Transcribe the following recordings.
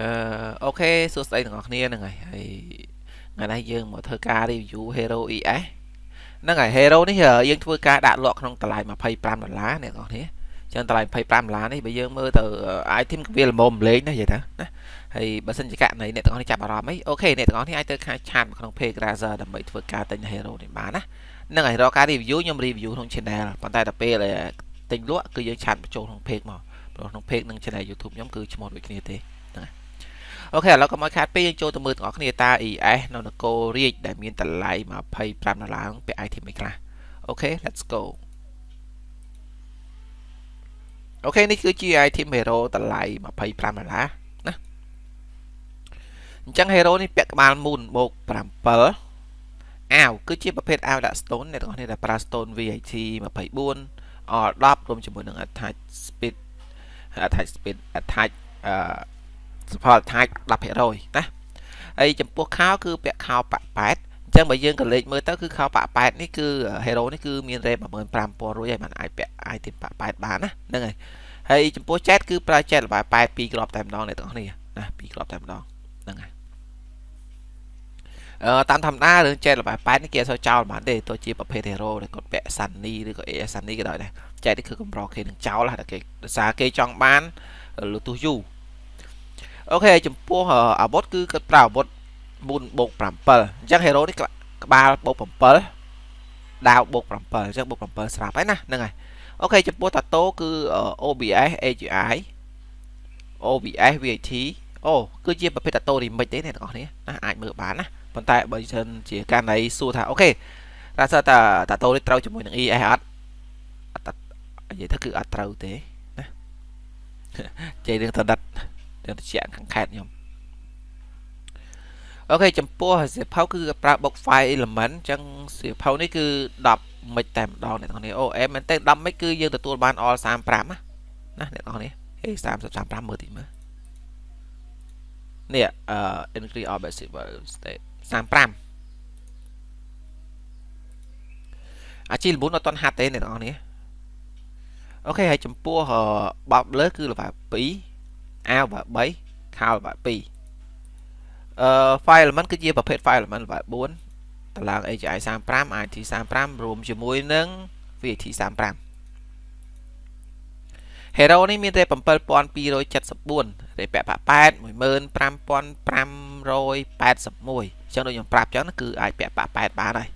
អឺ okay សួស្តីទាំងអស់គ្នាហ្នឹងហើយហើយថ្ងៃនេះយើងមកធ្វើការ review Hero ES ហ្នឹងហើយ Hero នេះយើងធ្វើការដាក់លក់ក្នុងតម្លៃ25ដុល្លារអ្នកនរគ្នាចឹងតម្លៃ25ដុល្លារនេះបើយើងមើលទៅ item វាល្មមលេងណានិយាយថាណាហើយបើសិនជាករណីអ្នកទាំងអស់នេះចាប់អារម្មណ៍អី okay អ្នកទាំងអស់នេះអាចទៅខាង chat ក្នុង page Grazer ដើម្បីធ្វើការទិញ Hero នេះបានណាហ្នឹងហើយរកការ review ខ្ញុំ review ក្នុង channel ប៉ុន្តែដល់ពេលទិញលក់គឺយើង chat បញ្ចូលក្នុង page មកព្រោះក្នុង page និង channel YouTube ខ្ញុំគឺឈ្មោះដូចគ្នាទេហ្នឹងហើយ okay ឥឡូវកុំឲ្យខាតពេលយើងចូលទៅមើលទាំងអស់គ្នាតា ES នៅនគររាជដែលមានតម្លៃ25ដុល្លារពាក់ item អីខ្លះអូខេ let's go អូខេនេះគឺជា item hero តម្លៃ25ដុល្លារណាអញ្ចឹង hero នេះពាក់ក្បាល moon បូក7អាវគឺជាប្រភេទអាវដាក់ stone អ្នកទាំងអស់គ្នាដែលប្រើ stone VAT 24 R 10 រួមជាមួយនឹង attach speed attach speed attach អឺ support attach 10%ណាហើយចំពោះខោគឺពាក់ខោប៉8អញ្ចឹងបើយើងក៏លេខមើលទៅគឺខោប៉8នេះគឺ hero នេះគឺមាន rate 15000រួចហើយมันអាចពាក់ item ប៉8បានណាហ្នឹងហើយហើយចំពោះ chat គឺប្រើ chat ល្បាយ8 2គ្រាប់តែម្ដងអ្នកទាំងគ្នាណា2គ្រាប់តែម្ដងហ្នឹងហើយអឺតាមធម្មតារឿង chat ល្បាយ8នេះគេអត់សូវចោលបានទេទោះជាប្រភេទ hero ដែលគាត់ពាក់ Sunny ឬក៏ AS Sunny ក៏ដោយដែរ chat នេះគឺកម្រគេនឹងចោលតែគេដោយសារគេចង់បានលូទូសយូរ អូខេចំពោះអាវុធគឺគាត់ប្រើអាវុធ4បូក7អញ្ចឹង hero នេះក្បាលបូក7ដាវបូក7អញ្ចឹងបូក7ស្រាប់ហើយណាហ្នឹងហើយអូខេចំពោះតាតូគឺ OBS AGI OBS VAT អូគឺជាប្រភេទតាតូ remix ទេអ្នកទាំងអស់គ្នាណាអាចមើលបានណាប៉ុន្តែបើសិនជាករណីសួរថាអូខេតើសើតាតាតូនេះត្រូវជាមួយនឹង ES អត់និយាយថាគឺអត់ត្រូវទេណាជ័យរឿងតដិត ទៅត្រជាក់ខាងខេតខ្ញុំអូខេចំពោះសៀវភៅគឺប្រើបុក file element អញ្ចឹងសៀវភៅនេះគឺ10មិចតែម្ដងអ្នកនរគ្នាអូអែមែនតើ10មិចគឺយើងទទួលបាន all 35ណាណាអ្នកនរគ្នាហេ30 35មើលតិចមើលនេះអឺ increase orbit civil state 35អាជី9អត់តន់ហាត់ទេអ្នកនរគ្នាអូខេហើយចំពោះបបលើគឺល្បែ2 អាវល្បែ3ខោល្បែ2អឺ file element គឺជាប្រភេទ file element ល្បែ4តឡាង AGI 35 IT 35រួមជាមួយនឹង VAT 35 Hero នេះមានតែ7274រេពាក់8 15581អញ្ចឹងដូចខ្ញុំប្រាប់ចឹងគឺអាចពាក់8បានហើយ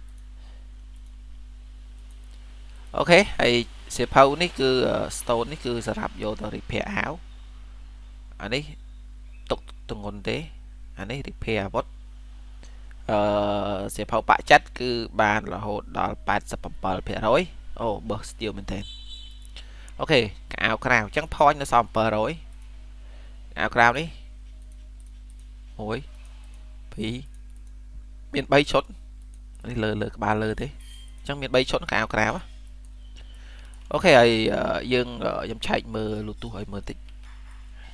អូខេហើយសៀវភៅនេះគឺ stone នេះគឺសម្រាប់យកទៅ repair អាវ អានេះទុកទងន់ទេអានេះ repair អាវុធអឺសៀវភៅបាក់ចិត្តគឺបានរហូតដល់87%អូបើស្ទៀវមែនទេអូខេកៅក្រៅអញ្ចឹង point នៅសល់700កៅក្រៅនេះ1 2មាន3ឈុតនេះលើលើក្បាលលើទេអញ្ចឹងមាន3ឈុតកៅក្រៅអូខេហើយយើងខ្ញុំឆែកមើល Bluetooth ឲ្យមើលតិច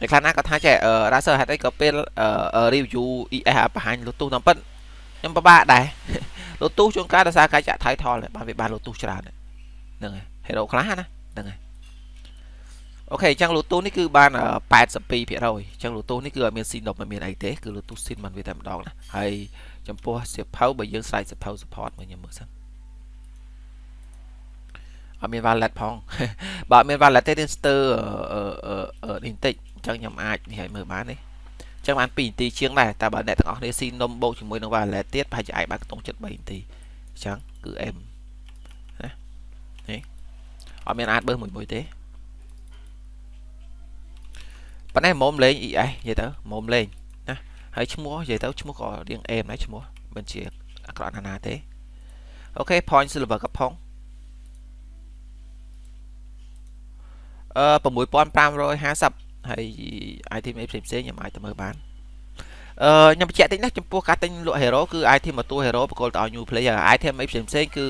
អ្នកខ្លះណាក៏ថាចេះ Razer ហេតុអីក៏ពេល review ES បង្ហាញ Bluetooth តាមពិតខ្ញុំពិបាកដែរ Bluetooth ជួនកាលដោយសារការចាក់ title បានវាបាន Bluetooth ច្រើនហ្នឹងហើយ Hero ខ្លះណាហ្នឹងហើយអូខេអញ្ចឹង Bluetooth នេះគឺបាន82%អញ្ចឹង Bluetooth នេះគឺអត់មាន SIM មិនមានអីទេគឺ Bluetooth SIM មិនវាតែម្ដងណាហើយចំពោះសៀវភៅបើយើងស្រាយសៀវភៅ support មកខ្ញុំមើលសិនអត់មាន wallet ផងបើអត់មាន wallet ទេយើងស្ទើនេះបន្តិច អញ្ចឹងខ្ញុំអាចនេះឲ្យមើលបានទេអញ្ចឹងបាន2នាទីជាងដែរតែបើអ្នកទាំងអស់គ្នាស៊ីនំបូកជាមួយនឹង wallet ទៀតប្រហែលជាអាចបានខ្ទង់ចិត្ត3នាទីអញ្ចឹងគឺ M ណានេះអត់មានអាចបើមួយមួយទេប៉ុន្តែមុំលេង ES និយាយទៅមុំលេងណាហើយឈ្មោះនិយាយទៅឈ្មោះក៏រៀង M ដែរឈ្មោះមិនជាអាក្រក់ណាស់ណាទេអូខេ point silver កំផុងអឺ6550 ហើយ item អីផ្សេងផ្សេងខ្ញុំអាចទៅមើលបានអឺខ្ញុំបញ្ជាក់តិចណាចំពោះការទិញលក់ hero គឺ item មួយតួ hero បកគលទៅឲ្យ new player item អីផ្សេងផ្សេងគឺ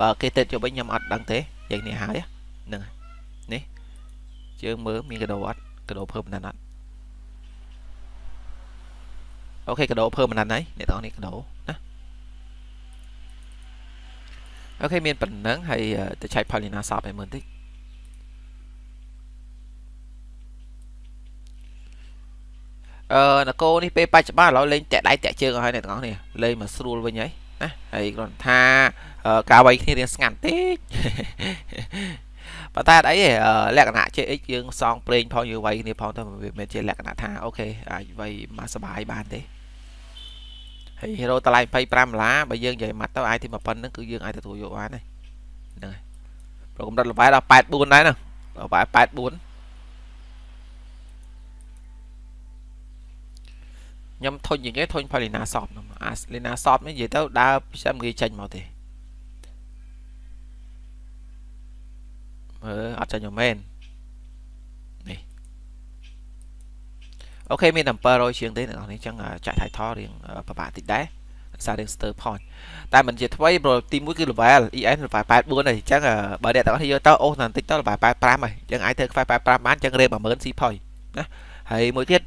បើគេទៅយកវិញខ្ញុំអត់ដឹងទេយ៉ាងនេះហើយហ្នឹងនេះជើងមើលមានកដោអត់កដោភើមណាត់អត់អូខេកដោភើមណាត់ហើយអ្នកទាំងនេះកដោណាអូខេមានប៉ុណ្ណឹងហើយទៅឆែក Paulina shop ឲ្យមើលបន្តិច អឺនគរនេះពេលបច្ចុប្បន្នឥឡូវលេងតាក់ដៃតាក់ជើងឲ្យអ្នកទាំងអស់គ្នាលេងមកស្រួលវិញហើយណាហើយគ្រាន់ថាការវាយគ្នារៀងស្ងាត់តិចប៉ុន្តែអីលក្ខណៈ JX យើងសងប្រេងផងយើងវាយគ្នាផងទៅវាមិនជាលក្ខណៈថាអូខេអាចវាយមកសុបាយបានទេហើយ hero តម្លៃ25ដុល្លារបើយើងនិយាយមកទៅអាចទីប៉ុណ្្នឹងគឺយើងអាចទទួលយកបានហើយហ្នឹងហើយប្រកម្រិតល្បែដល់84ដែរណាល្បែ84 ខ្ញុំធុញជាងគេធុញផលីណាសອບអាលីណាសອບនេះនិយាយទៅដើរខ្ញុំងាយចេញមកទេមើលអត់ចាញ់មែននេះអូខេមាន700ជាងទេអ្នកនរនេះចឹងចាក់ title រៀងពិបាកតិចដែរសាររៀង stir point តែមិនជាថ្មីព្រោះទី1គឺ level EN level 84ហើយអញ្ចឹងបើអ្នកទាំងអស់យកទៅអូសបន្តិចទៅ level 85ហើយអញ្ចឹងអាចធ្វើខ្វែ85បានអញ្ចឹងរេ10000 C point ណាហើយមួយទៀត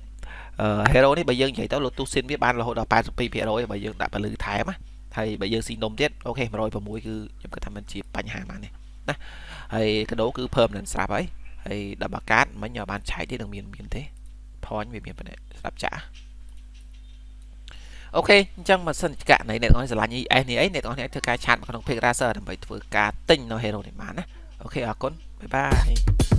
hero នេះបើយើងនិយាយទៅ Lotus Sin វាបានរហូតដល់82%បើយើងដាក់ពលឺថែមណាហើយបើយើងស៊ីនំទៀតអូខេ106គឺខ្ញុំគិតថាมันជាបញ្ហាបាននេះណាហើយកដោគឺ permanent ស្រាប់ហើយហើយដល់បាកាតមិញបានឆែកទេនឹងមានមានទេ point វាមានប៉ុណ្ណេះស្ដាប់ចាស់អូខេអញ្ចឹងមកសិនករណីអ្នកនរស្រឡាញ់ ES នេះអីអ្នកនរអាចធ្វើការឆាតមកក្នុង Page Racer ដើម្បីធ្វើការទិញនៅ Hero នេះបានណាអូខេអរគុណបាយបាយ